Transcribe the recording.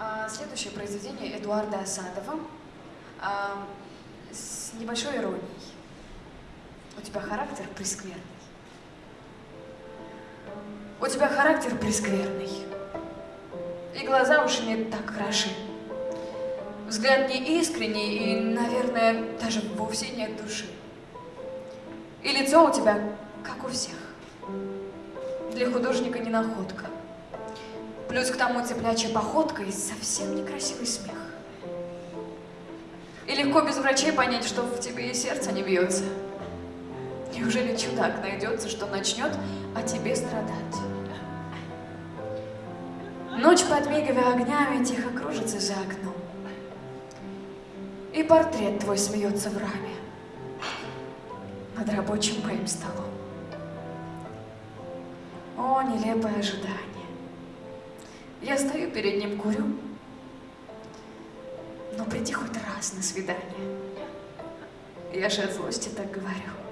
А, следующее произведение Эдуарда Асадова а, с небольшой иронией. У тебя характер прескверный. У тебя характер прескверный. И глаза уж не так хороши. Взгляд не искренний и, наверное, даже вовсе нет души. И лицо у тебя, как у всех. Для художника не находка. Плюс к тому цеплячая походка и совсем некрасивый смех. И легко без врачей понять, что в тебе и сердце не бьется. Неужели чудак найдется, что начнет о тебе страдать? Ночь, подмигивая огнями, тихо кружится за окном. И портрет твой смеется в раме над рабочим моим столом. О, нелепое ожидание. Я стою перед ним, курю. Но приди хоть раз на свидание. Я же от злости так говорю.